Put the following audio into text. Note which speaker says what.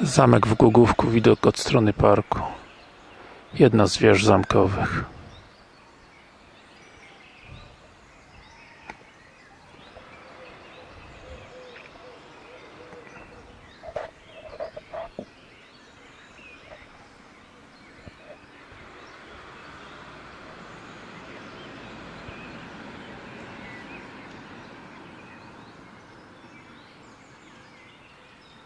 Speaker 1: Zamek w Głogówku, widok od strony parku. Jedna z wież zamkowych.